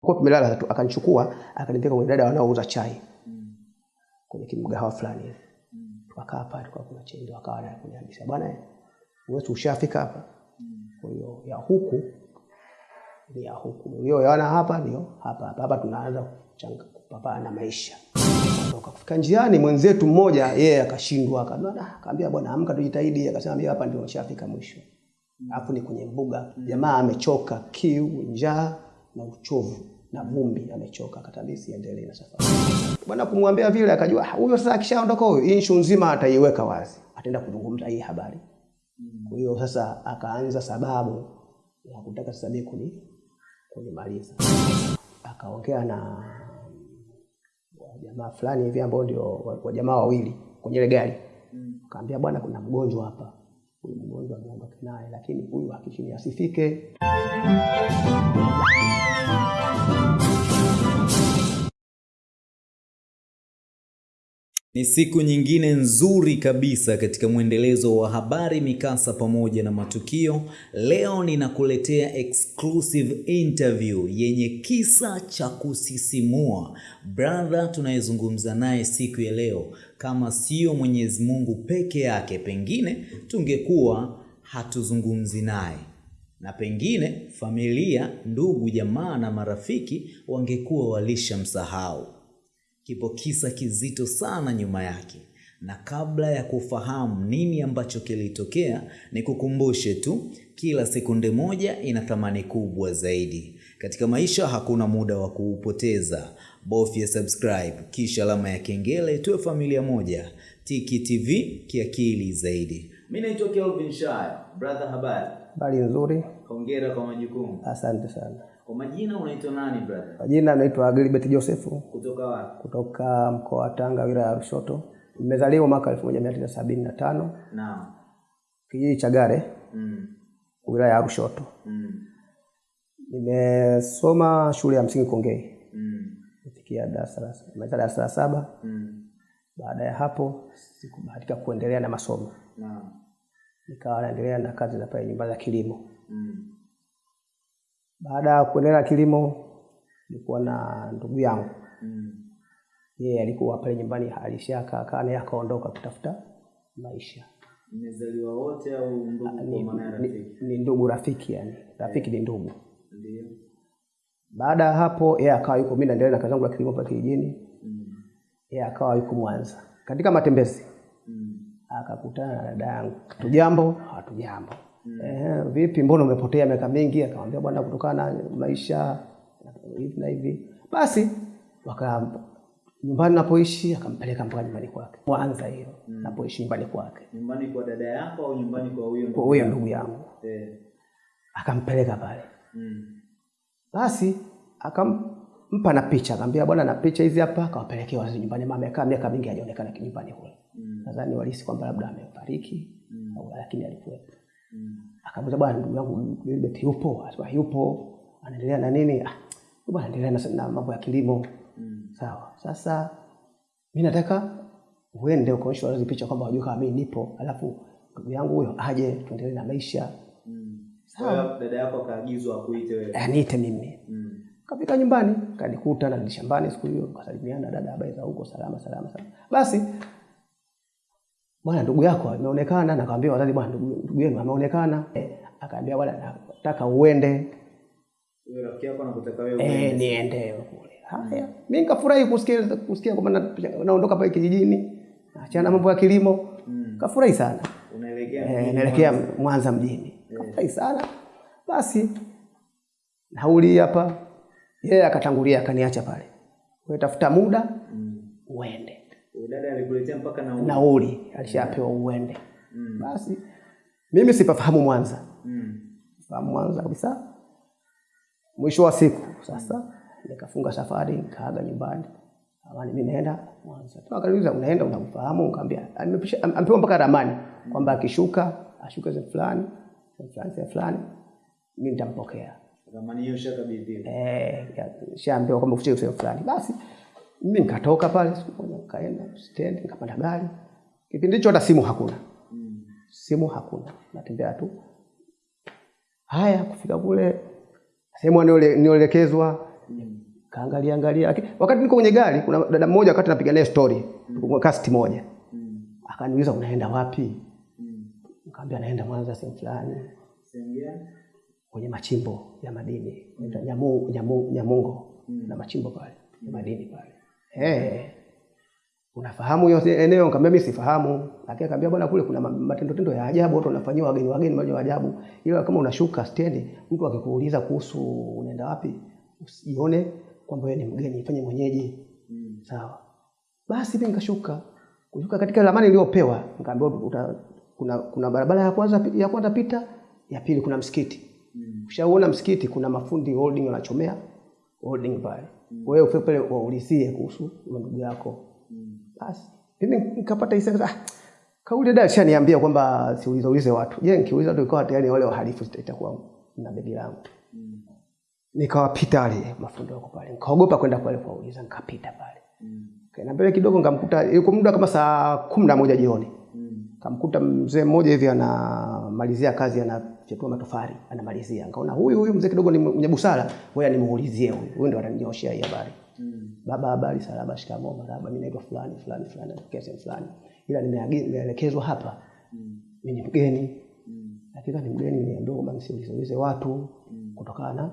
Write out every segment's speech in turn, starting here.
Kwa tumelala tu akanichukua akanipeleka kwenye dada wanaouza chai kwenye kimgahawa fulani hivi. Tukakaa pale tukawa kuna chai ndio akawa ananiambia bwana wewe ushafika hapa. Kwa hiyo ya huku ni ya huku. Hiyo yana hapa ndio hapa hapa hapa tunaanza kuchanga kupambana na maisha. Toka kufika njiani mwenzetu mmoja yeye yeah, akashindwa akaambia akaambia bwana amka tujitahidi akasema mimi hapa ndio nishafika mwisho. Alafu ni kwenye mbuga. Jamaa amechoka kiu, njaa na uchovu na vumbi amechoka katabisi endelee na safari. Bwana kumwambia vile akajua "Ah, huyo sasa akishaondoka huyo hii nzima ataiweka wazi. Ataenda kuzungumza hii habari. Kwa hiyo sasa akaanza sababu ya kutaka sasa mimi kuni kunimaliza. Akaongea na wajamaa fulani hivi ambao ndio wa- wa jamaa wawili kwenye ile gari. Akaambia bwana, kuna mgonjwa hapa, huyu mgonjwa ameondoka naye, lakini huyu hakishini asifike. Ni siku nyingine nzuri kabisa katika mwendelezo wa habari, mikasa pamoja na matukio. Leo ninakuletea exclusive interview yenye kisa cha kusisimua. Brother tunayezungumza naye siku ya leo, kama sio Mwenyezi Mungu peke yake, pengine tungekuwa hatuzungumzi naye na pengine familia, ndugu, jamaa na marafiki wangekuwa walishamsahau. Kipo kisa kizito sana nyuma yake, na kabla ya kufahamu nini ambacho kilitokea, ni kukumbushe tu, kila sekunde moja ina thamani kubwa zaidi. Katika maisha hakuna muda wa kuupoteza. Bofya subscribe kisha alama ya kengele, tuwe familia moja. Tiki TV kiakili zaidi. Mimi naitwa Kelvin Shaya. Brother, habari? Habari nzuri, Hongera kwa majukumu. asante sana. Kwa majina unaitwa nani brother? Kwa jina naitwa Gilbert Josefu Kutoka wapi? kutoka mkoa wa Tanga, wilaya ya Lushoto. Nimezaliwa mwaka 1975 Naam. kijiji cha Gare, Mm. wilaya ya Lushoto. Mm. Nimesoma shule ya msingi Kongei, Mm. nifikia darasa la saba. Mm. Baada ya hapo sikubahatika kuendelea na masomo, Naam. nikawa naendelea na kazi za pale nyumbani za kilimo. Mm. Baada ya kuendelea na kilimo, nilikuwa na ndugu yangu, Mm. yeye yeah, alikuwa pale nyumbani alishakaa kaa naye akaondoka kutafuta maisha. Mmezaliwa wote au ndugu Ni, kwa maana ni, rafiki? ni ndugu rafiki, yani rafiki ni ndugu. Ndio. Baada ya hapo, yeye akawa yuko, mimi naendelea na kazi yangu ya kilimo pale kijijini, Mm. yeye akawa yuko Mwanza. Katika matembezi Mm. akakutana na dada yangu, tujambo? Hatujambo. Eh, vipi, mbona umepotea miaka mingi? Akamwambia bwana, kutokana na maisha hivi na hivi. Basi waka nyumbani napoishi, akampeleka mpaka nyumbani kwake Mwanza, hiyo mm. napoishi nyumbani kwake, Nyumbani kwa dada yako au nyumbani kwa huyo kwa huyo ndugu yangu, Eh. akampeleka pale. Mm. Basi akampa na picha, akamwambia bwana, na picha hizi hapa, akawapelekea wazazi nyumbani. Mama amekaa miaka mingi hajaonekana nyumbani kule, Mm. nadhani walihisi kwamba labda amefariki Mm. lakini alikuwepo. Akamuuliza bwana, ndugu yangu Gilbert yupo? Asema yupo. Anaendelea na nini? Ah, bwana anaendelea na, na mambo ya kilimo. Mm. Sawa. Sasa mimi nataka uende ukaonyesha wazazi picha kwamba wajue kama mimi nipo, alafu ndugu yangu huyo aje tuendelee na maisha. Mm. Sawa. Kwa dada yako akaagizwa akuite wewe. Eh, niite mimi. Mm. Kafika nyumbani, kanikuta na shambani siku hiyo, kasalimiana, dada, habari za huko? Salama salama salama. Basi bwana, ndugu yako ameonekana, na kaambia wazazi, bwana, ndugu yenu ameonekana. Eh, akaambia bwana, nataka uende Huyo rafiki yako anakutaka wewe eh, niende kule. Haya, mimi nikafurahi kusikia kusikia kwamba naondoka pale kijijini, naachana na mambo ya kilimo. Mm. Kafurahi sana. Unaelekea Eh, naelekea Mwanza. mjini. mjini. Kafurahi sana. Basi nauli hapa, yeye yeah, akatangulia akaniacha pale. Wewe tafuta muda Mm. uende. Huyo dada alikuletea mpaka na Nauli alishapewa uende. Mm. Basi mimi sipafahamu Mwanza. Mm. Fahamu Mwanza kabisa. Mwisho wa siku sasa nikafunga safari nikaaga nyumbani. Amani mimi naenda Mwanza. Tu akaniuliza unaenda unamfahamu? Nikamwambia ampewa amepewa mpaka ramani kwamba akishuka ashuke sehemu fulani, fulani, sehemu fulani mimi nitampokea. Ramani hiyo shakabidhiwa. Eh, shaambiwa kwamba ufike sehemu fulani. Basi mimi nikatoka pale siku moja nikaenda stendi nikapanda gari. Kipindi hicho hata simu hakuna. Mm. Simu hakuna. Natembea tu. Haya kufika kule sehemu niole- nioelekezwa kaangalia angalia. Lakini wakati niko kwenye gari kuna dada mmoja wakati napiga naye story. Kwa kasti moja. Akaniuliza unaenda wapi? Nikamwambia naenda Mwanza sehemu fulani. Kwenye machimbo ya madini. Naitwa Nyamu, Nyamu, Nyamungo. Na machimbo pale ya madini pale hey. unafahamu hiyo eneo? Nikamwambia mimi sifahamu. Lakini akamwambia bwana kule kuna ma- matendo tendo ya ajabu watu wanafanyiwa wageni wageni mambo ya ajabu. Ila kama unashuka stendi mtu akikuuliza kuhusu unaenda wapi usijione kwamba wewe ni mgeni fanye mwenyeji. Mm. sawa. Basi mimi nikashuka. Kushuka katika ramani iliyopewa, nikaambiwa kuna kuna barabara ya kwanza ya kwanza pita ya pili kuna msikiti. Mm. Ushaona msikiti kuna mafundi holding wanachomea holding pale wewe ufike pale waulizie kuhusu ndugu yako. Basi mimi nikapata hisia ah kauli dada alishaniambia kwamba siulize ulize watu. Je nikiuliza tu ikawa tayari wale wahalifu itakuwa na begi langu. Nikawapita wale mafundi wako pale? Nikaogopa kwenda pale kuwauliza nikapita pale. Kaenda mbele kidogo nikamkuta ilikuwa muda kama saa kumi na moja jioni kamkuta mzee mmoja hivi anamalizia kazi anachetua matofali anamalizia. Nikaona huyu huyu mzee kidogo ni mwenye busara. Ngoja nimuulizie huyu. Huyu ndo ananyoshia hii habari. Mm. baba habari salama shikamoo marhaba mimi naitwa fulani fulani fulani natokea sehemu fulani. Ila nimeelekezwa hapa. Mimi ni mgeni. Lakini Hakika ni mgeni niambiwa kwamba nisiulize watu mm. kutokana na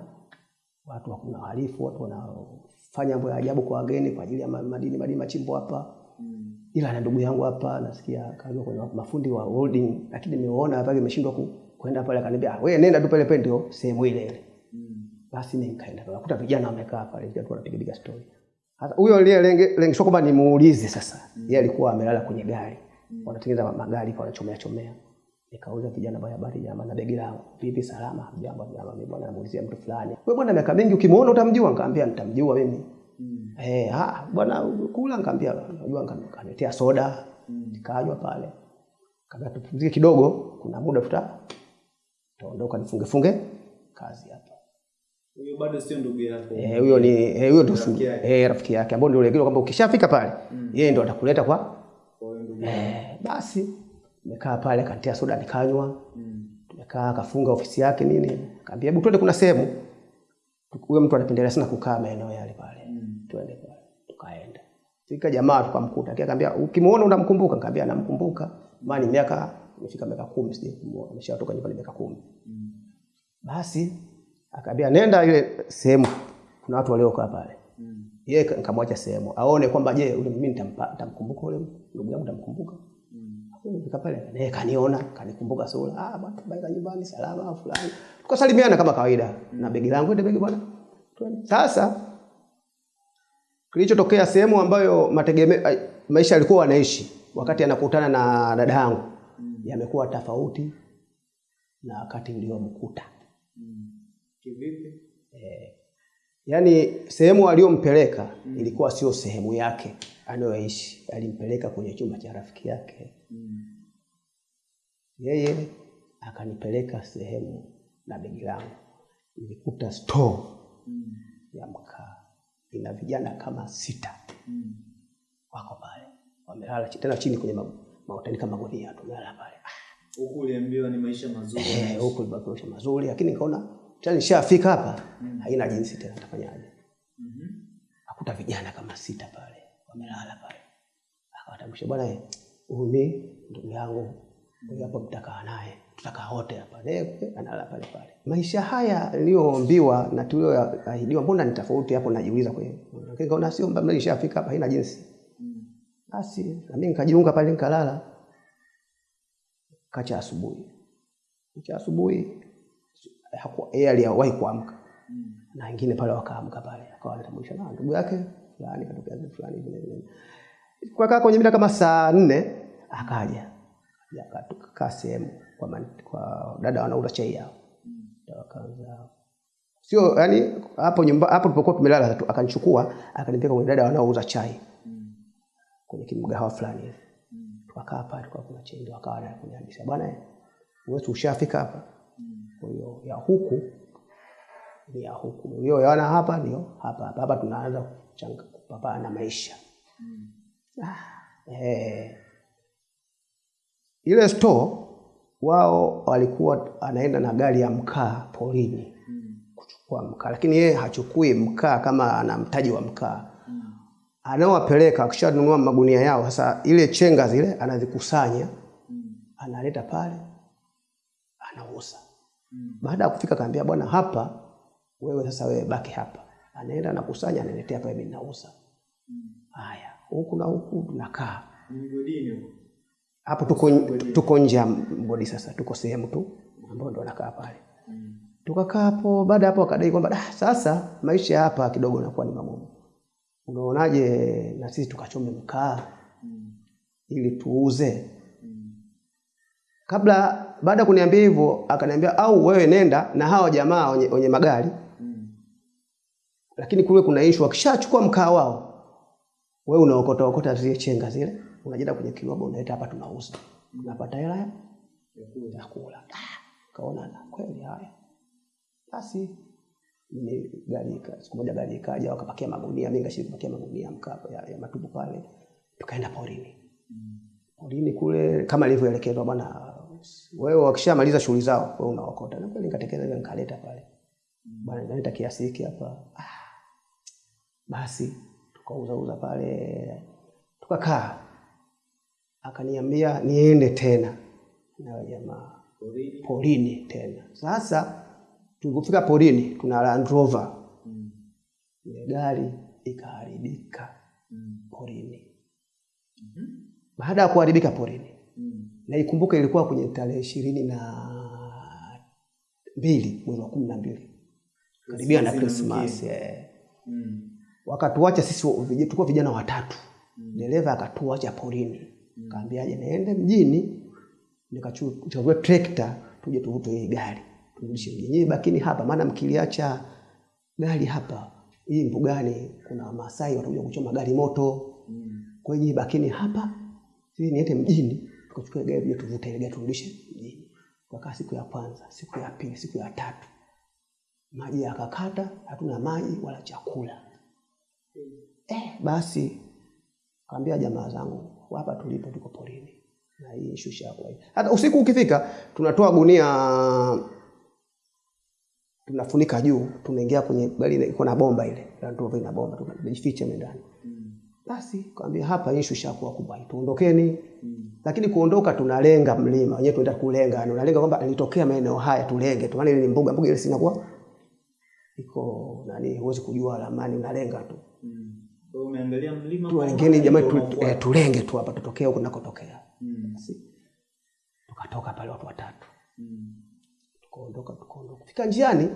watu kuna wahalifu watu wanafanya mambo ya ajabu kwa wageni kwa ajili ya ma- madini madini machimbo hapa ila na ndugu yangu hapa nasikia kaza kwenye mafundi wa holding lakini nimeona hapa imeshindwa ku, kwenda pale akaniambia "Ah, wewe nenda tu pale pale ndio sehemu ile ile. Basi mimi nikaenda pale, nakuta vijana wamekaa pale vijana wanapiga piga story. Sasa huyo ile lenge lenge, sio kwamba nimuulize sasa. Yeye alikuwa amelala kwenye gari wanatengeneza magari kwa wanachomea chomea. Nikauliza vijana baya habari jamaa na begi langu vipi salama? Jambo jamaa mimi bwana namuulizia mtu fulani. Wewe bwana miaka mingi ukimuona utamjua? Nikamwambia nitamjua mimi Eh, ah, bwana kula nikamwambia unajua nikaletea soda. Nikanywa pale. Kabla tupumzike kidogo kuna muda tuta taondoka nifunge funge kazi hapa. Huyo bado sio ndugu yako. Eh, huyo ni eh, huyo ndio Rafiki yake. eh, rafiki yake ambao ndio ile kwamba ukishafika pale mm. yeye ndio atakuleta kwa eh, basi nikaa pale akanitia soda nikanywa. Tumekaa akafunga ofisi yake nini. Kaambia hebu twende kuna sehemu. Huyo mtu anapendelea sana kukaa maeneo yale pale twende tukaenda. Fika jamaa tukamkuta akaambia ukimuona unamkumbuka? Nikamwambia namkumbuka. Maana miaka imefika miaka 10 sije kumuona ameshatoka nyumbani miaka 10 basi akaambia nenda ile sehemu kuna watu waliokaa pale. Mm. yeye nikamwacha sehemu aone kwamba je ule mimi nitamkumbuka ule ndugu yangu nitamkumbuka? Fika pale naye kaniona kanikumbuka sura ah bwana baika nyumbani salama fulani. Tukasalimiana kama kawaida na begi langu ndio begi bwana sasa kilichotokea sehemu ambayo mategeme, maisha alikuwa anaishi wakati anakutana na dada yangu yamekuwa tofauti na wakati uliomkuta Kivipi? yaani sehemu aliyompeleka ilikuwa sio sehemu yake anayoishi. Alimpeleka kwenye chumba cha rafiki yake. Yeye akanipeleka sehemu na begi langu. Nilikuta store ya mkaa ina vijana kama sita. Mm. wako pale. Wamelala tena chini kwenye mautani kama gunia tumelala pale. Ah, Huku uliambiwa ni maisha mazuri. eh, huku maisha mazuri lakini nikaona tena nishafika hapa haina jinsi tena tafanyaje akuta vijana kama sita pale wamelala pale. Akawatambulisha bwana eh, huyu ni ndugu yangu huyu hapa mtakaa naye tutakaa wote hapa. Leo, analala pale pale. Maisha haya niliyoambiwa na tulioahidiwa mbona ni tofauti hapo? Najiuliza kwa Lakini kaona sio mbali, nilishafika hapa haina jinsi. Basi na mimi nikajiunga pale nikalala. Kacha asubuhi. Kacha asubuhi. Hakuwa yeye aliwahi kuamka. Na wengine pale wakaamka pale. Akawa anatambulisha na ndugu yake fulani katokea fulani vile vile. Kwa kaa kwenye mida kama saa nne akaja. Akakaa sehemu kwa, man- kwa dada wanauza chai yao wakaanza sio yani hapo nyumba hapo tulipokuwa tumelala tu akanichukua akanipeleka kwenye dada wanaouza chai. Kwenye kimgahawa fulani hivi. Tukakaa pale kuna chai ndio akawa ananiambia bwana wewe ushafika hapa. Kwa hiyo ya huku ni ya huku. Hiyo yaona hapa ndio hapa hapa hapa tunaanza kuchanga kupambana na maisha. Ah, eh. ile store wao walikuwa anaenda na gari ya mkaa porini kuchukua mkaa, lakini yeye hachukui mkaa kama ana mtaji wa mkaa anaowapeleka akishanunua magunia yao, sasa ile chenga zile anazikusanya analeta pale anauza. Baada ya kufika kaambia, bwana, hapa wewe sasa, wewe baki hapa. Anaenda anakusanya, analetea pale, mimi nauza. Haya, huku na huku tunakaa hapo, tuko tuko nje ya mgodi sasa, tuko sehemu tu ambayo ndo anakaa pale. Tukakaa hapo, baada hapo akadai kwamba "Ah, sasa maisha hapa kidogo nakuwa ni magumu, unaonaje na sisi tukachome mkaa ili tuuze? Kabla baada ya kuniambia hivyo akaniambia au wewe nenda na hawa jamaa wenye, wenye magari. Lakini kule kuna ishu wakishachukua mkaa wao wewe unaokota okota zile chenga zile unaenda kwenye kiroba unaleta hapa tunauza. Unapata hela ya kula kaona na kweli haya. Basi ni gari siku moja gari ikaja wakapakia magunia mimi ngashiriki kupakia magunia mkapo ya, ya matupu pale. Tukaenda porini. Porini kule kama ilivyoelekezwa bwana wewe wakishamaliza shughuli zao wewe unaokota. Na kweli nikatekeleza nikaleta pale. Bwana naleta kiasi hiki hapa. Ah. basi tukauzauza pale. Tukakaa akaniambia niende tena. Na jamaa. Porini? Tena. Sasa tulipofika porini tuna Land Rover. Ile gari ikaharibika mm. porini. Mm. baada ya kuharibika porini na ikumbuka ilikuwa kwenye tarehe ishirini na mbili mwezi wa kumi na mbili. Karibia na Krismas eh. wakatuacha sisi wa- tulikuwa vijana watatu. Mm. dereva akatuacha porini kaambiaje niende mjini nikachukua trekta tuje tuvute hii gari. Turudishe mjini. Lakini hapa maana mkiliacha gari hapa hii mbugani kuna wamasai watakuja kuchoma gari moto. Kwa hiyo bakini hapa sisi niende mjini tukachukua gari tuje tuvute ile gari turudishe mjini. Tukakaa siku ya kwanza siku ya pili siku ya tatu. Maji yakakata hatuna maji wala chakula. Eh, basi kaambia jamaa zangu hapa tulipo tuko porini. Na hii shusha kwa hii. Hata usiku ukifika tunatoa gunia tunafunika juu, tunaingia kwenye gari iko na bomba ile, Land Rover ina bomba, tunajificha ndani. Basi kaambia hapa hii shusha kwa kubwa, tuondokeni. Lakini kuondoka tunalenga mlima, wenyewe tunaenda kulenga, unalenga kwamba nitokea maeneo haya tulenge tu, maana ile mbuga, mbuga ile sinakuwa iko nani, huwezi kujua ramani, unalenga tu umeangalia mlima tuwalengeni jamani tu, eh, tulenge tu hapa tutokee huko nakotokea. Basi, tukatoka pale watu watatu. Tukaondoka tukaondoka. Fika njiani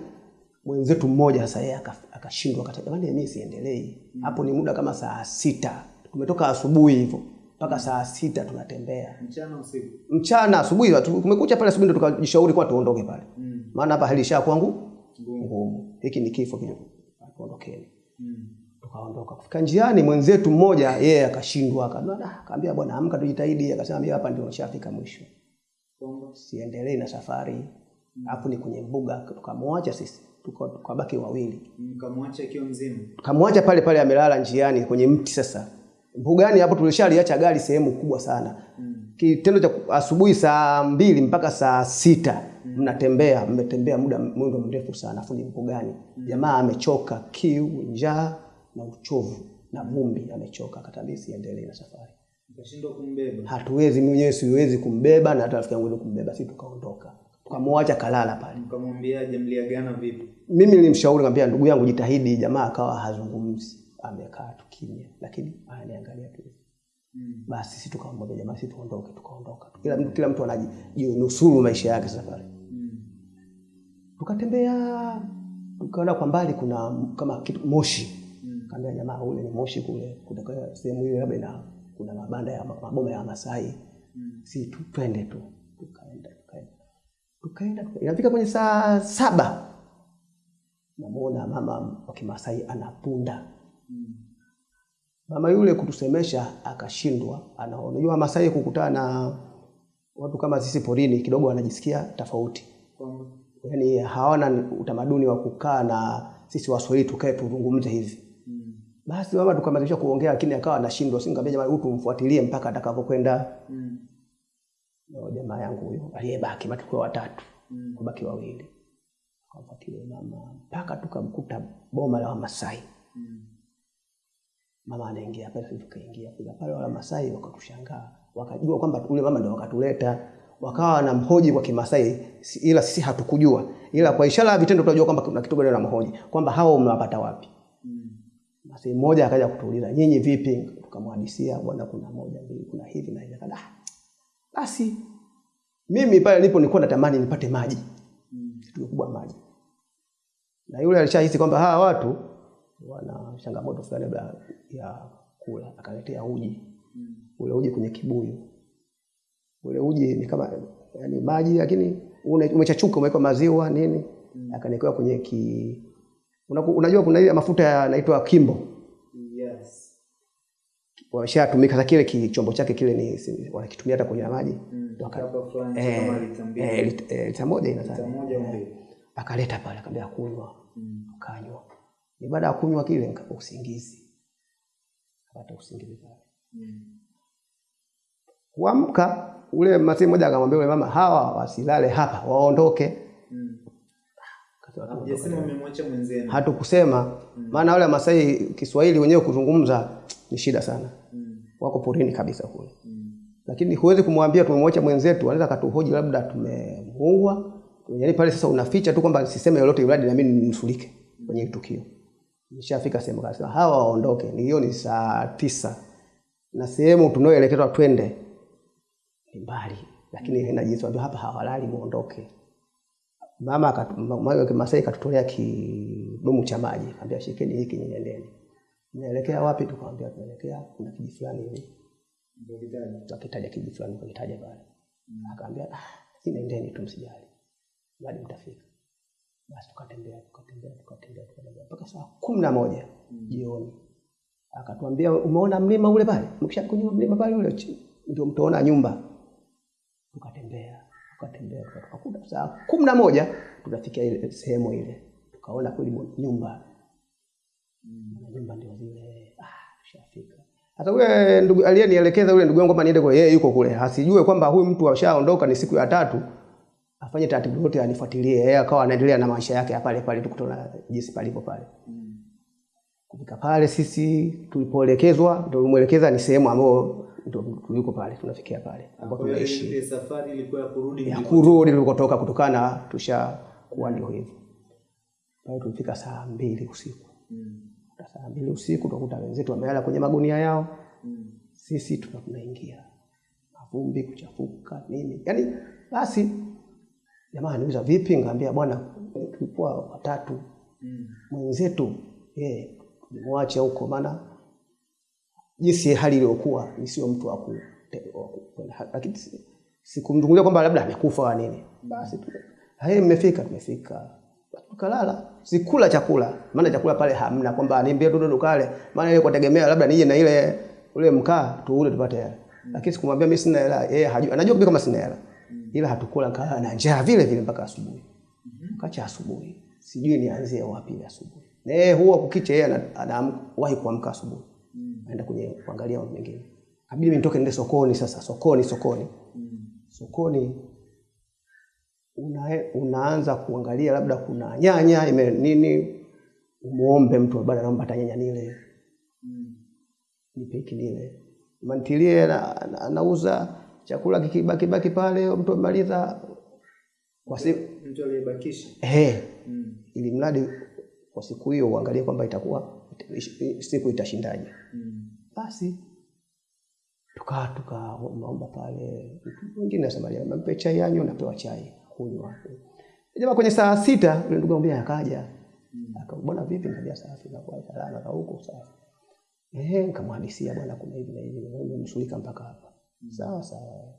mwenzetu mmoja sasa yeye aka- akashindwa akasema jamani mimi siendelei hapo ni muda kama saa sita. Tumetoka asubuhi hivyo mpaka saa sita tunatembea. Mchana usiku? Mchana asubuhi watu- kumekucha pale asubuhi ndo tukajishauri kwa tuondoke pale. Maana hapa hali isha kwangu ngumu. Hiki ni kifo kile. Tuondokeni tukaondoka kufika njiani mwenzetu mmoja yeye yeah, akashindwa akaambia "Ah," akaambia bwana amka tujitahidi. Akasema mimi hapa ndio nishafika mwisho. Siendelee na safari. Hapo ni kwenye mbuga tukamwacha sisi tuka- tukabaki wawili. Mkamwacha akiwa mzima? Tukamwacha pale pale amelala njiani kwenye mti sasa. Mbugani hapo tulishaliacha gari sehemu kubwa sana. Mm. kitendo cha asubuhi saa mbili mpaka saa sita mm. mnatembea mmetembea muda mwendo mrefu sana afu ni mbugani. Jamaa amechoka kiu njaa na uchovu na vumbi amechoka katabisi siendelee na safari. Ukashindwa kumbeba? Hatuwezi mwenyewe siwezi kumbeba na hata rafiki yangu ndio kumbeba. Sisi tukaondoka. Tukamwacha kalala pale. Mkamwambiaje mliagana vipi? Mimi nilimshauri kambia ndugu yangu jitahidi. Jamaa akawa hazungumzi. Amekaa tu kimya lakini ananiangalia tu. Basi sisi tukamwambia jamaa sisi tuondoke. Tukaondoka kila mtu kila mtu anajinusuru maisha yake safari. Tukatembea tukaona kwa mbali kuna kama kitu moshi kaambia jamaa ule ni moshi kule kutoka sehemu hiyo labda ina kuna mabanda ya maboma ya Masai mm. si tu twende tu tukaenda tukaenda tukaenda tuka- inafika kwenye saa saba namuona mama wa Kimasai anapunda mm. mama yule kutusemesha akashindwa anaona unajua Masai kukutana na watu kama sisi porini kidogo wanajisikia tofauti mm. yaani hawana utamaduni wa kukaa na sisi Waswahili tukae tuzungumze hivi. Basi mama tukamalizisha kuongea, lakini akawa anashindwa. Singambia jamani, huyu tumfuatilie mpaka atakapokwenda. mm. Ndio jamaa yangu huyo aliyebaki, matukio watatu watatu, kubaki wawili. akamfuatilia mama mpaka tukamkuta boma la Wamasai. mm. Mama anaingia pale, sisi tukaingia kule pale, wala Masai wakatushangaa, wakajua kwamba ule mama ndio wakatuleta, wakawa na mhoji kwa Kimasai, ila sisi hatukujua, ila kwa ishara ya vitendo tunajua kwamba kuna kitu gani mhoji kwamba hao mnawapata wapi. Masai mmoja akaja kutuuliza nyinyi vipi? Tukamhadisia bwana, kuna moja mbili, kuna hivi na hivi. Akada, "Ah, basi mimi pale nilipo nilikuwa natamani nipate maji, kitu kikubwa maji, na yule alishahisi kwamba hawa watu wana changamoto fulani labda ya kula, akaletea uji. Ule uji kwenye kibuyu. Ule uji ni kama yani maji lakini umechachuka, umewekwa maziwa nini, akaniwekewa kwenye ki unajua kuna ile mafuta yanaitwa kimbo Yes. wameshatumika sasa, kile kichombo chake kile ni wanakitumia hata kwenye maji Mm. Eh, lita eh, eh, lita moja Lita moja mbili. akaleta pale, akamwambia kunywa, Akanywa. Ni baada ya kunywa kile nikapata usingizi, Akapata usingizi pale. Kuamka ule mzee mmoja akamwambia yule mama, hawa wasilale hapa, waondoke. Hatukusema. Maana wale Masai Kiswahili wenyewe kuzungumza ni shida sana, wako porini kabisa kule, lakini huwezi kumwambia tumemwacha mwenzetu, anaweza katuhoji labda tumemuua. Yani pale sasa unaficha tu kwamba siseme lolote, iladi na mimi mm. kwenye tukio. Nishafika sehemu kasema hawa waondoke, ni hiyo ni saa tisa. Na sehemu tunayoelekezwa twende ni mbali, lakini haina jinsi, hapa hawalali, muondoke. Mama mama Kimasai katutolea kidumu cha maji, akamwambia shikeni hiki nyendeni. Naelekea wapi? Tukamwambia tunaelekea kuna kiji fulani hivi, Ndio gani? tukitaja kiji fulani, kitaja pale. Akaambia ah, nendeni tu, msijali, bado mtafika. Basi tukatembea tukatembea tukatembea tukatembea mpaka saa kumi na moja jioni, akatuambia umeona mlima ule pale, mkisha kwenye mlima pale ule chini ndio mtaona nyumba. Tukatembea tukatembea tuka- tukakuta saa kumi na moja tukafika ile sehemu ile, tukaona kweli nyumba mm. nyumba ndio zile. Ah, shafika hata yule ndugu aliyenielekeza yule ndugu yangu kwamba niende kule, yeye yuko kule, asijue kwamba huyu mtu ashaondoka, ni siku ya tatu, afanye taratibu zote, anifuatilie. Yeye akawa anaendelea na maisha yake ya pale pale, tukutana jinsi palipo pale. Kufika pale sisi tulipoelekezwa, ndio tulimwelekeza ni sehemu ambayo ndio tuliko pale, tunafikia pale ambapo tunaishi. safari ilikuwa ya kurudi ya kurudi tulikotoka, kutokana tusha tushakuwa ndio hivyo. Pale tulifika saa mbili usiku. Mm. saa mbili usiku tukakuta wenzetu wamelala kwenye magunia yao, sisi tuna tunaingia. Mavumbi, kuchafuka nini, yani basi jamaa niuza vipi, ngaambia bwana, tulikuwa watatu. Mwenzetu yeye mwache huko, maana jinsi hali iliyokuwa ni sio mtu wa lakini sikumzungumzia kwamba labda amekufa nini. Basi tu. Hai, mmefika, tumefika tukalala, sikula chakula, maana chakula pale hamna, kwamba niambie ndo kale, maana ile kutegemea tegemea labda nije na ile ule mkaa tuule tupate hela, lakini sikumwambia mimi sina hela, yeye hajui, anajua kama sina hela, ila hatukula, kalala na njaa vile vile mpaka asubuhi. Kacha asubuhi, sijui nianzie wapi asubuhi. Na yeye huwa kukicha, yeye ana- anawahi kuamka asubuhi, aenda kwenye kuangalia mambo mengine. Kabidi mimi nitoke nende sokoni. Sasa sokoni, sokoni, sokoni una, unaanza kuangalia labda kuna nyanya ime nini, umuombe mtu bwana, naomba hata nyanya nile, nipe hiki nile, mantilie na- na- anauza chakula kikibaki baki pale, mtu amaliza kwa siku mtu aliyebakisha eh mm. ili mradi kwa siku hiyo uangalie kwamba itakuwa siku itashindaje. Basi tukaa tukaomba pale, wengine anasema mpe chai yanyu, napewa chai. Kunywa. Jamaa kwenye saa sita yule ndugu ambaye akaja. Akabona bwana, vipi? Nikamwambia safi, sita kwa salama na huko safi. Ehe, nikamhadisia bwana, kuna hivi na hivi, nimemshughulika mpaka hapa. Sawa sawa.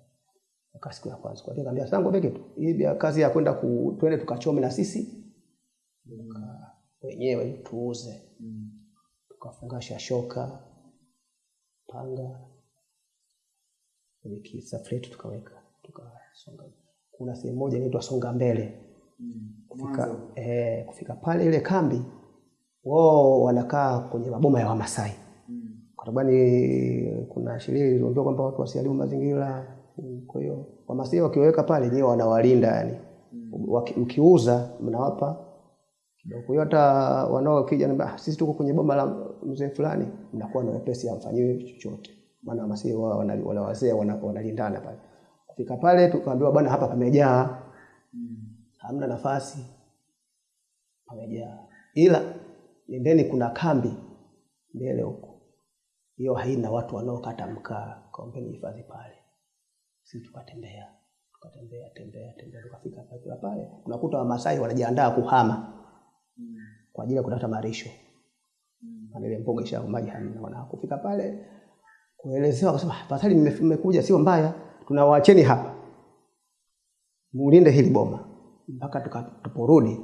Aka siku ya kwanza. Kwa hiyo nikamwambia sangu peke tu. Hii kazi ya kwenda ku twende tukachome na sisi. Tuka- wenyewe tuuze. Tukafungasha shoka panga kwenye kisafletu tukaweka tukasonga. Kuna sehemu moja inaitwa songa mbele. Kufika, eh, kufika pale ile kambi wao wanakaa kwenye maboma ya Wamasai. Kwa sababu ni kuna sheria iliyoambiwa kwamba watu wasiharibu mazingira. Kwa hiyo Wamasai wakiweka pale nyewe wanawalinda yani, Waki- mkiuza mnawapa kidogo. Kwa hiyo hata wanaokija "Ah, sisi tuko kwenye boma la mzee fulani, mnakuwa na wepesi, amfanyiwe chochote, maana masii wao wana wazee wana- wanalindana pale. Kufika pale tukaambiwa, bwana, hapa pamejaa, hamna nafasi, pamejaa, ila nendeni, kuna kambi mbele huko, hiyo haina watu wanaokata mkaa, kaombeni hifadhi pale. si tukatembea tukatembea tembea tembea, tukafika pale pale, unakuta Wamasai wanajiandaa kuhama kwa ajili ya kutafuta marisho ile mboga isha maji hamna. Wana kufika pale. Kuelezewa, kusema tafadhali, mmekuja, sio mbaya, tunawaacheni hapa. Mulinde hili boma. Mpaka tukaporudi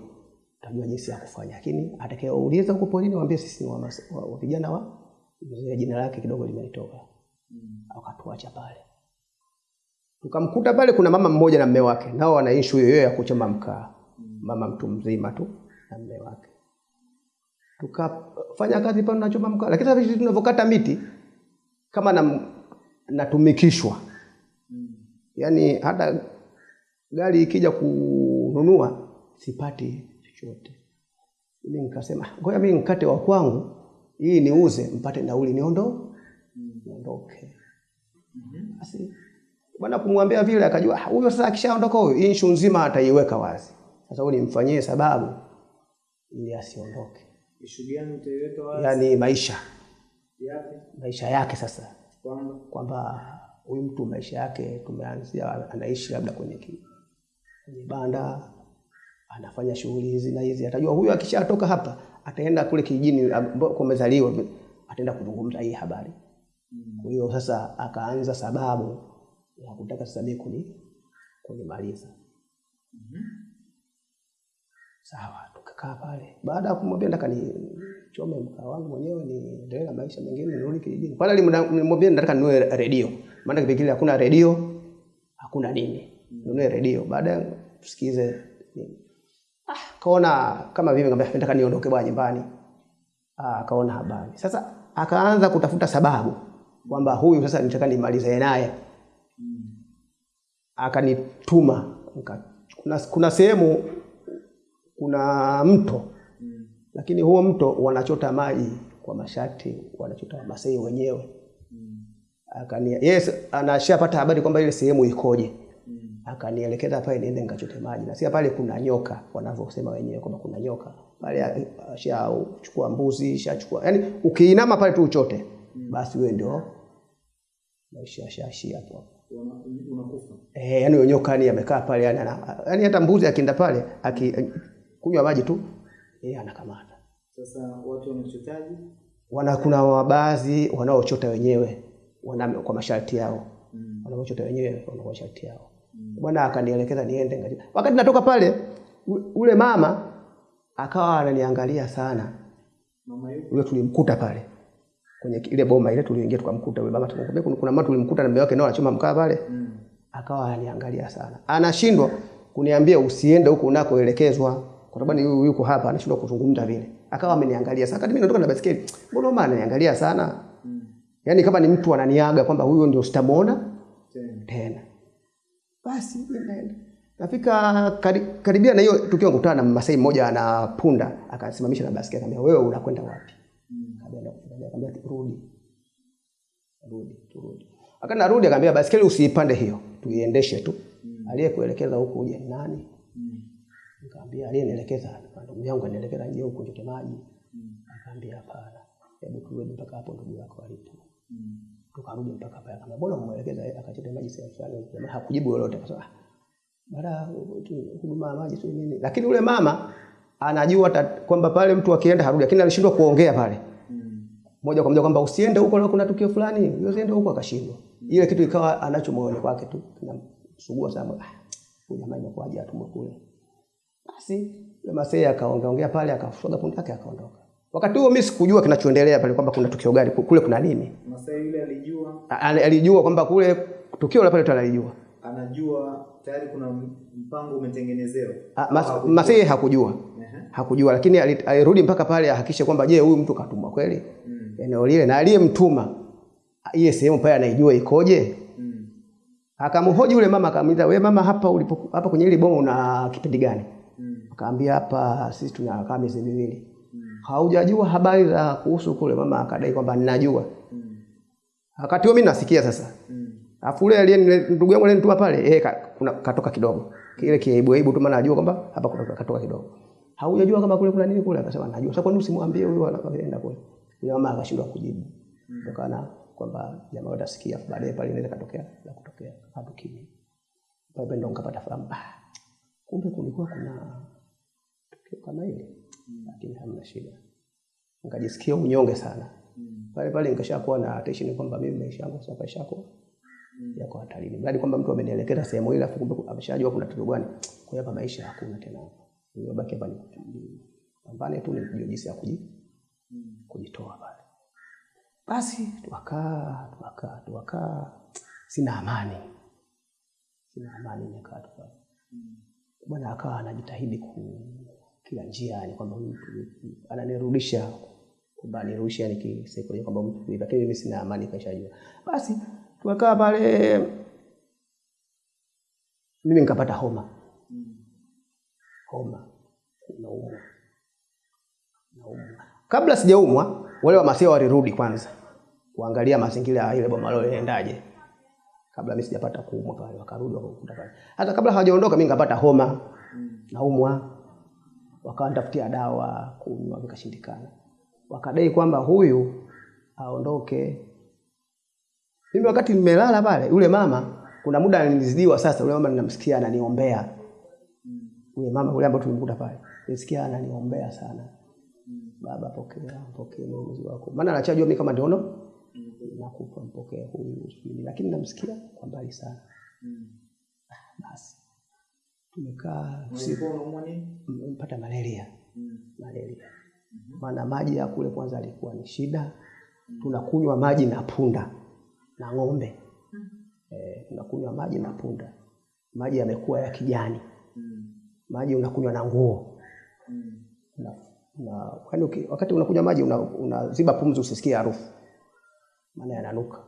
tutajua jinsi ya kufanya, lakini atakayeuliza huko porini waambie sisi ni wa, wa, wa vijana wa mzee, jina lake kidogo limenitoka. Akatuacha pale, tukamkuta pale kuna mama mmoja na mme wake, nao wana issue hiyo ya kuchoma mkaa, mama mtu mzima tu na mme wake tukafanya kazi pale tunachoma mkaa, lakini sasa tunavyokata miti kama na, natumikishwa yaani hata gari ikija kununua sipati chochote. Mimi nikasema ngoja mimi nikate wa kwangu hii niuze mpate nauli niondo niondoke. Basi bwana kumwambia vile akajua "Ah, huyo sasa akishaondoka huyo hii issue nzima ataiweka wazi. Sasa huyu nimfanyie sababu ili asiondoke. Yaani maisha. Yake. maisha yake sasa. Kwamba? Huyu mtu maisha yake tumeanzia anaishi labda kwenye kwenye banda anafanya shughuli hizi na hizi, atajua huyu akishatoka hapa ataenda kule kijijini ambako amezaliwa, ataenda kuzungumza hii habari. Kwa hiyo sasa akaanza sababu ya kutaka sasa mimi kuni kunimaliza. Sawa, tukakaa pale. Baada ya kumwambia nataka nichome mkaa wangu mwenyewe niendelee na maisha mengine nirudi kijijini. Pale nilimwambia nataka ninunue redio. Maana kipindi kile hakuna redio, hakuna nini. Ninunue redio. Baada tusikize nini. Ah, kaona kama vile ngambia nataka niondoke bwana nyumbani. Ah, kaona habari. Sasa akaanza kutafuta sababu kwamba huyu sasa nitaka nimalize naye. Akanituma kuna, kuna sehemu kuna mto lakini huo mto wanachota maji kwa mashati, wanachota Wamasai wenyewe. Akani yes, anashapata habari kwamba ile sehemu ikoje, akanielekeza pale niende nikachote maji, na sia pale kuna nyoka, wanavyosema wenyewe kwamba kuna nyoka pale. Ashachukua mbuzi, shachukua yani, ukiinama pale tu uchote, basi wewe ndio maisha shashi hapo hapo. unakufa. Eh, yani nyoka ni amekaa pale yani, yani hata mbuzi akienda pale akikunywa maji tu yeye anakamata. Sasa watu wanachotaji Wana kuna baadhi wanaochota wenyewe wana, kwa masharti yao mm. wanaochota wenyewe wana kwa masharti yao mm. Bwana akanielekeza niende. Wakati natoka pale ule mama akawa ananiangalia sana. mama yule Yule tulimkuta pale kwenye ile boma ile tuliingia tukamkuta yule mama tukamwambia kuna, kuna mama tulimkuta na mume wake nao anachoma mkaa pale mm. akawa ananiangalia sana, anashindwa kuniambia usiende huko unakoelekezwa, kwa sababu huyu yuko hapa, anashindwa kuzungumza vile. Akawa ameniangalia sana, kadi mimi natoka na basikeli, mbona mama ananiangalia sana? mm. Yaani kama ni mtu ananiaga kwamba huyo ndio sitamuona tena tena. Basi nenda nafika kari, karibia na hiyo tukio, kukutana na Masai mmoja ana punda, akasimamisha na basikeli, akamwambia wewe unakwenda wapi? Kufika, akamwambia rudi, rudi, turudi. Akana rudi akamwambia basikeli usiipande hiyo, tuiendeshe tu. Mm. Aliyekuelekeza huko uje ni nani? Nikamwambia aliyenielekeza ndugu yangu anielekeza nje huko njote maji. Akaambia hapana, hebu turudi mpaka hapo ndugu yako alipo. Tukarudi mpaka pale, akamwambia mbona mwelekeza yeye akachote maji sehemu fulani? Jamaa hakujibu lolote, akasema "Ah, baada huduma ya maji sio nini. Lakini ule mama anajua kwamba pale mtu akienda harudi, lakini alishindwa kuongea pale moja kwa moja kwamba usiende huko, na kuna tukio fulani, usiende huko, akashindwa. Ile kitu ikawa anacho moyoni kwake tu, kinamsugua sana. Ah, huyu jamaa imekuwaje atumwe kule? Basi Masai akaongeongea pale, akafuga punda yake akaondoka. Wakati huo mimi sikujua kinachoendelea pale, kwamba kuna tukio gani kule, kuna nini. Masai yule alijua Alijua kwamba kule tukio la pale tu alijua. anajua tayari kuna mpango umetengenezewa Mas, Masai hakujua hakujua, lakini alirudi mpaka pale ahakikishe kwamba je, huyu mtu katumwa kweli mm. eneo lile, na aliyemtuma ile sehemu pale anaijua ikoje. Mm. Akamhoji yule mama akamuuliza, "Wewe mama hapa ulipo hapa kwenye ile bomu una kipindi gani?" Akaambia hapa sisi tunakaa miezi miwili. Mm. Haujajua habari za kuhusu kule? Mama akadai kwamba ninajua. Mm. Wakati huo mimi nasikia sasa. Mm. Alafu yule aliye ndugu yangu alinituma pale, eh kuna katoka kidogo. Kile kiaibu aibu tu maana najua kwamba hapa kuna katoka kidogo. Haujajua kama kule kuna nini kule? Akasema najua. Sasa kwa nini usimwambie huyo anakwenda kule? Yule mama akashindwa kujibu. Mm. Kutokana kwamba jamaa watasikia baadaye pale inaweza katokea na kutokea hapo kimya. Pale ndo nikapata fahamu. Ah, kumbe kulikuwa kuna tukio kama hili. Lakini hamna shida. Nikajisikia unyonge sana. Pale pale nikashakuwa na attention kwamba mimi maisha yangu sasa yashakuwa yako hatarini. Mradi kwamba mtu amenielekeza sehemu ile afu kumbe ameshajua kuna tatizo gani. Kwa hiyo hapa maisha hakuna tena. hapa, hiyo baki hapa ni pambane tu nijue jinsi ya kuji kujitoa pale. Basi tukakaa tukakaa tukakaa, sina amani, sina amani, nikaa tu pale. Bwana akawa anajitahidi ku kila njia, yani kwamba mtu ananirudisha kwamba nirudishe yani kisaikolojia kwamba mtu kuiba, lakini mimi sina amani, kashajua. Basi tukakaa pale, mimi nikapata homa, homa, naumwa, naumwa. Kabla sijaumwa, wale wamasia walirudi kwanza kuangalia mazingira ya ile boma lao inaendaje kabla mimi sijapata kuumwa pale, wakarudi wakakuta pale. Hata kabla hawajaondoka, mimi nikapata homa, naumwa, wakanitafutia dawa kunywa, vikashindikana. Wakadai kwamba huyu aondoke. Mimi wakati nimelala pale, yule mama kuna muda nilizidiwa. Sasa yule mama ninamsikia ananiombea, yule mama yule ambaye tulimkuta pale, nisikia ananiombea sana Baba, pokea pokea uamuzi wako, maana anachajua mimi kama ndono nakupa, mpokee huyu lakini namsikia kwa mbali sana. Basi nini? mpata malaria. Malaria, maana maji ya kule kwanza alikuwa ni shida. Tunakunywa maji na punda na ng'ombe. E, tunakunywa maji na punda, maji yamekuwa ya kijani, maji unakunywa na nguo. Na, na, wakati unakunywa maji unaziba una- pumzi usisikie harufu, maana yananuka.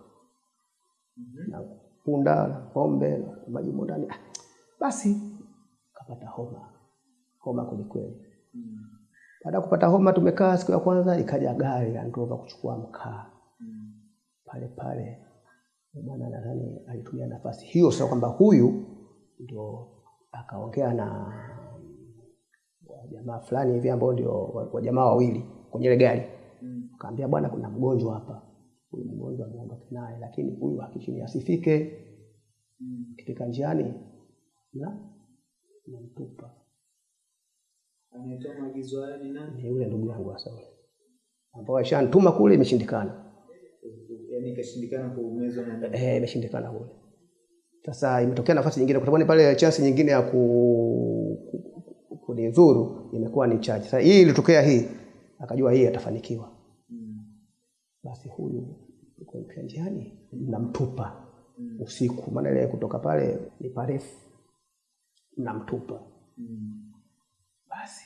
Na punda na ng'ombe na maji mundani ndani. Ah, Basi kapata homa homa kwelikweli. Baada ya kupata homa, tumekaa siku ya kwanza, ikaja gari andova Ndova kuchukua mkaa mm. pale pale. Bwana nadhani alitumia nafasi hiyo sio kwamba huyu ndio akaongea na wajamaa fulani hivi ambao ndio wa- wajamaa wawili kwenye ile gari, mm. akaambia bwana, kuna mgonjwa hapa, huyu mgonjwa ameondoka naye, lakini huyu hakishini asifike. Mm. Kifika njiani na namtupa Anayetoa maagizo haya ni nani? ni yule ndugu yangu hasa yule ambao ashantuma kule, imeshindikana. Yaani ikashindikana kuumezwa na Eh, imeshindikana kule. Sasa imetokea nafasi nyingine, kwa sababu pale chance nyingine ya ku ku- kunidhuru imekuwa ni chache. Sasa hii ilitokea hii, akajua hii atafanikiwa. Basi huyu yuko njiani namtupa mm. usiku, maana ile kutoka pale ni parefu, mnamtupa. Basi.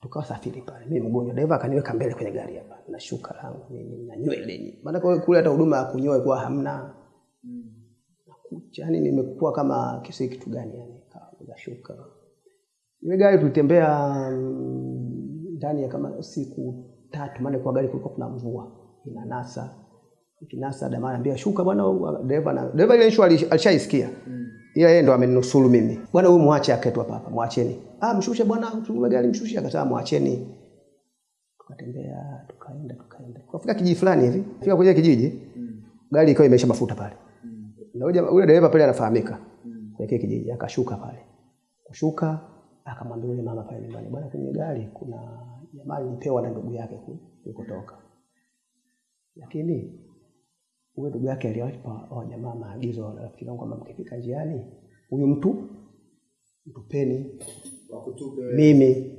Tukawa safiri pale, mimi mgonjwa, dereva akaniweka mbele kwenye gari hapa. Na shuka langu mimi na nywele nini, maana kwa kule hata huduma ya kunyoa ilikuwa hamna. Kucha, yani nimekuwa kama kisi kitu gani yani, kaza shuka. Ile gari tulitembea mm, ndani ya kama siku tatu, maana kwa gari kulikuwa kuna mvua. Inanasa. Ikinasa, dama ambia shuka bwana, dereva na dereva ile issue alishaisikia. Alishaisikia ila yeye ndo ameninusuru mimi, bwana huyu mwache aketu hapa hapa, mwacheni. Ah, mshushe bwana, tume gari mshushe, akasema mwacheni. Tukatembea tukaenda tukaenda, tukafika kijiji fulani hivi, fika kwenye kijiji. Gari ikawa imesha mafuta pale. Na yule yule dereva pale anafahamika. Kwenye kile kijiji, akashuka pale. Kushuka akamwambia yule mama pale nyumbani, bwana, kwenye gari kuna jamaa alipewa na ndugu yake ku- kulikotoka, lakini huyo ndugu yake aliwapa wajamaa jamaa maagizo, rafiki zangu, kwamba mkifika njiani, huyu mtu mtupeni mimi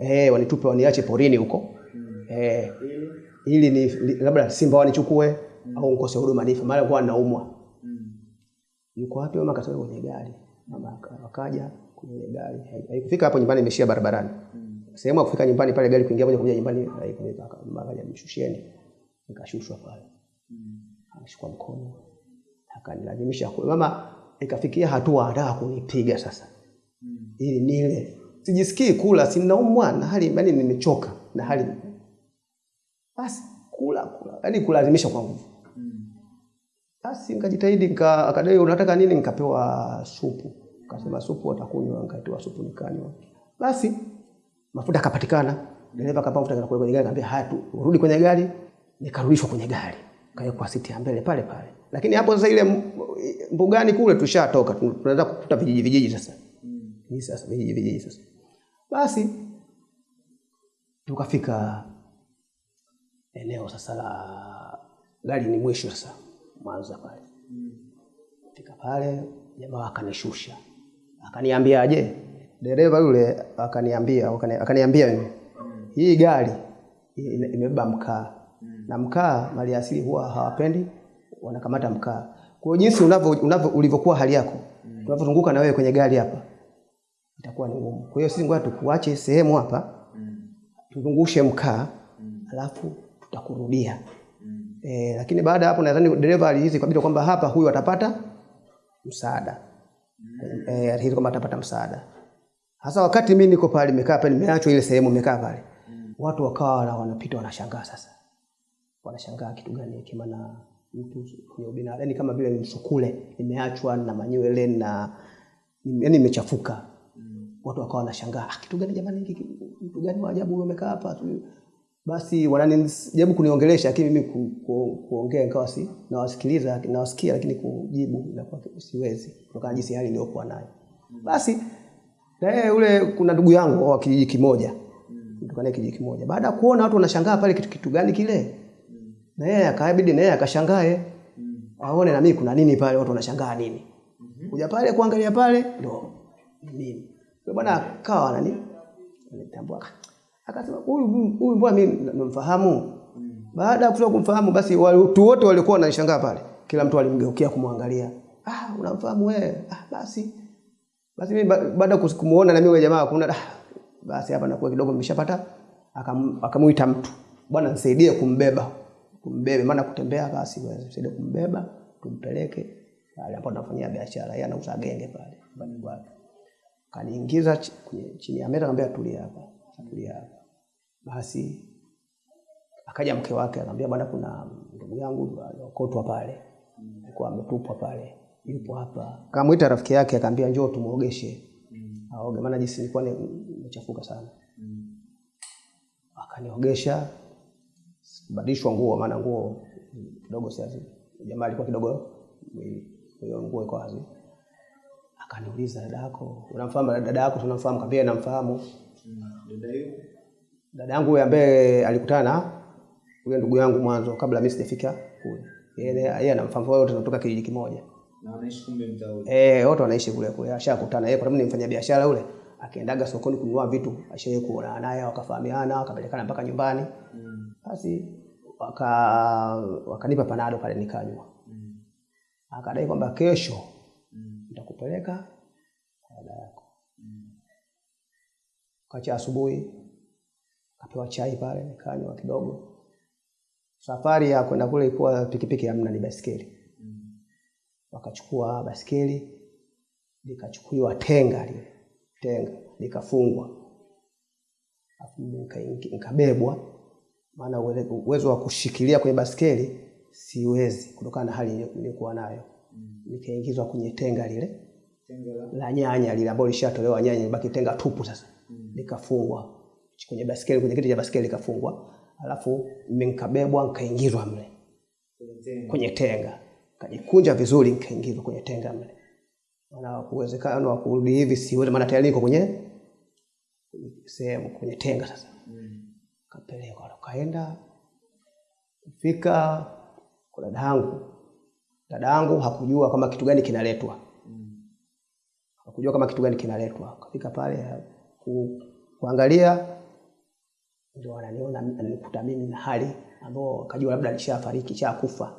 eh, wanitupe waniache porini huko eh, ili ni labda simba wanichukue au nkose huduma nife, mara kwa naumwa. Yuko wapi mama? Akatoka kwenye gari. Mama akaja kwenye ile gari, haikufika hapo nyumbani, imeshia barabarani. Sehemu ya kufika nyumbani pale, gari kuingia moja kwa moja nyumbani akaja, mshusheni, nikashushwa pale, akashukwa mkono, akanilazimisha kula. Mama ikafikia hatua anataka kunipiga sasa ili nile. Sijisikii kula, sinaumwa na hali yani nimechoka na hali basi kula kula, yani kulazimisha kwa nguvu. Basi nikajitahidi nika, akadai unataka nini, nikapewa supu. Akasema supu watakunywa, nikatoa supu nikanywa. Basi mafuta akapatikana, dereva akapa mafuta kwenye gari, akamwambia haya tu urudi kwenye gari. Nikarudishwa kwenye gari, kawekwa siti ya mbele pale pale. Lakini hapo sasa ile mbugani kule tushatoka, tunaanza kukuta vijiji vijiji sasa. Ni sasa vijiji vijiji sasa. Basi tukafika eneo sasa la gari ni mwisho sasa Mwanza pale. Fika pale jamaa akanishusha. Akaniambiaje? Dereva yule akaniambia akaniambia. Hii gari ime- imebeba mkaa. Na mkaa mali asili huwa hawapendi wanakamata mkaa. Kwa jinsi unavyo unavyo ulivyokuwa hali yako, mm. tunavyozunguka na wewe kwenye gari hapa itakuwa ni ngumu. Kwa hiyo sisi ngoja tukuache sehemu hapa mm. tuzungushe mkaa mm. alafu tutakurudia. mm. E, lakini baada ya hapo nadhani dereva alihisi kabisa kwamba hapa huyu atapata msaada. mm. E, alihisi kwamba atapata msaada. Hasa wakati mimi niko pale nimekaa pale nimeachwa ile sehemu nimekaa pale. mm. Watu wakawa wanapita wanashangaa sasa. Wanashangaa kitu gani hekima maana mtu kwenye ubinadamu yani kama vile msukule nimeachwa na manywele na yani nimechafuka. Watu wakawa wanashangaa ah, kitu gani jamani hiki mtu gani wa ajabu umekaa amekaa hapa tu. Basi wananijaribu kuniongelesha lakini mimi ku, ku, kuongea nikawa si nawasikiliza nawasikia lakini kujibu inakuwa siwezi kutokana na jinsi hali niliyokuwa nayo. Basi na yeye ule kuna ndugu yangu wa kijiji kimoja kutoka naye kijiji kimoja. Baada ya kuona watu wanashangaa pale kitu, kitu gani kile na yeye akabidi na yeye akashangae aone na mimi kuna nini pale watu wanashangaa nini? Kuja pale kuangalia pale ndo ni mimi Yule bwana akawa nani nitambua akasema huyu huyu mbona mimi namfahamu. Baada ya kumfahamu basi watu wote walikuwa wananishangaa pale. Kila mtu alimgeukia kumwangalia. Ah unamfahamu wewe? Ah basi. Basi mimi baada ya kumuona na mimi yule jamaa kuna ah, basi hapa nakuwa kidogo nimeshapata. Akamuita mtu. Bwana nisaidie kumbeba kumbebe maana kutembea basi wewe nisaidie kumbeba tumpeleke pale ambapo tunafanyia biashara. Yeye anauza genge pale nyumbani kwake. Kaniingiza chini ya meza akamwambia tulia hapa tulia hapa. Basi akaja mke wake akamwambia bwana kuna ndugu yangu alikotwa pale alikuwa ametupwa pale yupo hapa. Kamwita rafiki yake akamwambia njoo tumuogeshe aoge maana jinsi nilikuwa ni- nimechafuka sana. Akaniogesha kubadilishwa nguo maana nguo kidogo siazi jamaa alikuwa kidogo hiyo nguo iko wazi akaniuliza dada yako unamfahamu dada yako tunamfahamu? Kaambia namfahamu. Dada yangu huyo ambaye alikutana huyo ndugu yangu mwanzo kabla mimi sijafika kule. Yeye yeye anamfahamu wote tunatoka kijiji kimoja. Na anaishi kumbe mtaa ule. eh wote wanaishi kule kule ashakutana yeye kwa sababu ni mfanya biashara yule akiendaga sokoni kununua vitu ashaye kuona naye wakafahamiana wakapelekana mpaka nyumbani. Basi waka wakanipa panado pale nikanywa. Mm. akadai kwamba kesho nitakupeleka kwa dada yako. Mm. kacha asubuhi kapewa chai pale nikanywa kidogo. Safari ya kwenda kule ilikuwa pikipiki hamna ni baiskeli wakachukua baskeli likachukuliwa tenga lile tenga likafungwa afu nikabebwa maana uwezo wa kushikilia kwenye baskeli siwezi kutokana na hali niliyokuwa nayo. Nikaingizwa kwenye tenga lile. La? Nyanya lile ambalo lishatolewa nyanya ibaki tenga tupu sasa. Nikafungwa kwenye baskeli kwenye kiti cha baskeli nikafungwa, alafu mimi nikabebwa nikaingizwa mle. Kwenye tenga. Kajikunja vizuri nikaingizwa kwenye tenga mle. Maana uwezekano wa kurudi hivi siwezi maana tayari niko kwenye sehemu kwenye tenga sasa kapelekwa kaenda. Fika kwa dada yangu dada yangu hakujua kama kitu gani kinaletwa. Hakujua kama kitu gani kinaletwa. Kafika pale ku, kuangalia ndio ananiona ananikuta mimi na hali ambao akajua labda alishafariki shakufa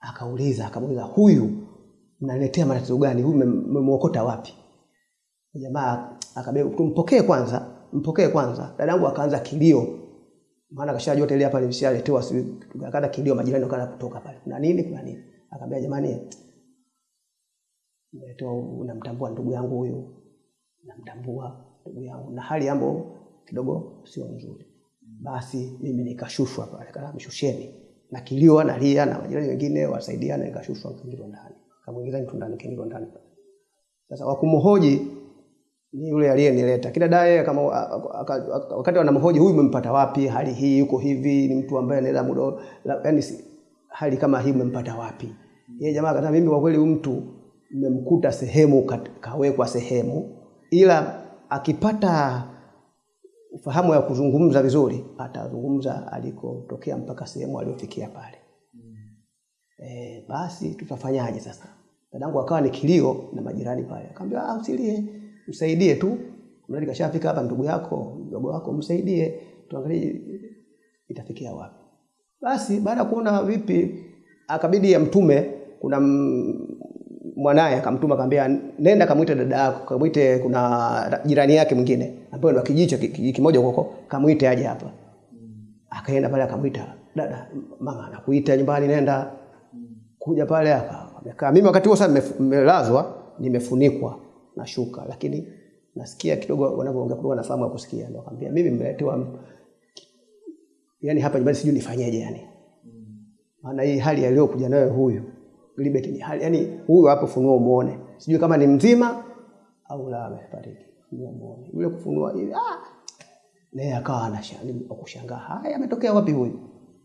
akauliza akamuuliza huyu mnaletea matatizo gani? Huyu mmem- mmemwokota wapi? Jamaa akabeba tumpokee kwanza mpokee kwanza. Dadangu akaanza kilio. Maana kashajua tele hapa nilishaletewa sijui akaanza kilio majirani wakaanza kutoka pale. Kuna nini kuna nini? Akamwambia jamani, nimetoa unamtambua ndugu yangu huyu, namtambua ndugu yangu. Na hali yambo kidogo sio nzuri. Basi mimi nikashushwa pale, kana mshusheni na kilio analia na majirani wengine wasaidiana, nikashushwa nikaingizwa ndani, kamuingiza mtu ndani, kaingizwa ndani. Sasa wakumhoji yule aliyenileta kila dae kama wakati wanamhoji huyu umempata wapi, hali hii yuko hivi, ni mtu ambaye anaenda muda yani, hali kama hii umempata wapi? Yeye jamaa akasema mimi kwa kweli huyu mtu nimemkuta sehemu kawekwa sehemu, ila akipata ufahamu ya kuzungumza vizuri atazungumza alikotokea mpaka sehemu aliyofikia pale. Mm. E, basi tutafanyaje sasa? Dadangu akawa ni kilio na majirani pale, akamwambia ah, usilie, msaidie tu, mradi kashafika hapa, ndugu yako mdogo wako, msaidie, tuangalie itafikia wapi. Basi baada ya kuona vipi, akabidi amtume, kuna mwanaye akamtuma, akamwambia nenda kamwite dada yako, kamwite, kuna jirani yake mwingine ambaye ndo kijicho kimoja huko, kamwite aje hapa. Akaenda pale akamwita, dada, mama anakuita nyumbani, nenda. Kuja pale amekaa. Mimi wakati huo sasa nimelazwa, nimefunikwa na shuka, lakini nasikia kidogo wanavyoongea kidogo, nafahamu kusikia. Ndio akamwambia mimi nimeletewa, yani hapa nyumbani, sijui nifanyeje yani, maana hii hali aliyokuja nayo huyu Libet ni hali yani, huyu hapo funua muone, sijui kama ni mzima au la amefariki. Funua muone yule kufunua ile, ah, naye akawa anashangaa kushangaa, haya ametokea wapi huyu?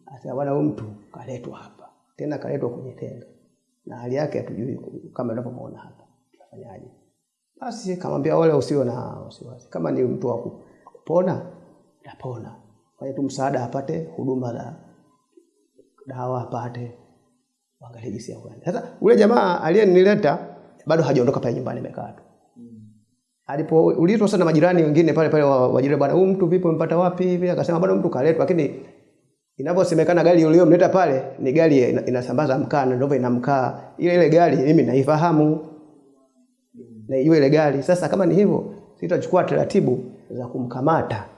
Sasa bwana, huyu mtu kaletwa hapa tena, kaletwa kwenye tenga na hali yake hatujui kama unavyomuona hapa, tutafanyaje? Basi kamwambia wale, usio na wasiwasi, kama ni mtu wa kupona napona, fanya tu msaada, apate huduma za dawa, apate Angalia jinsi ya kwenda. Sasa ule jamaa aliyenileta bado hajaondoka pale nyumbani, amekaa tu. Alipoulizwa sana majirani wengine pale pale wajirani, bwana, huyu mtu vipi, mpata wapi hivi? Akasema bado mtu kaletwa, lakini inavyosemekana gari uliyomleta pale ni gari inasambaza mkaa na ndio ina mkaa. Ile ile gari mimi naifahamu. Na ijue ile gari. Sasa kama ni hivyo, sitachukua taratibu za kumkamata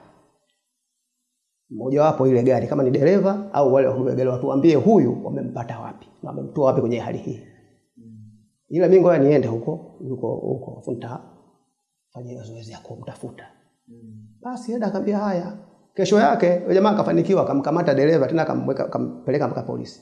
mmoja wapo ile gari kama ni dereva au wale wa gari, watuambie huyu wamempata wapi na wamemtoa wapi kwenye hali hii. Ila mimi ngoja niende huko huko huko funta fanya zoezi ya kumtafuta. Basi enda akamwambia haya. Kesho yake yule jamaa akafanikiwa, akamkamata dereva tena akampeleka mpaka polisi.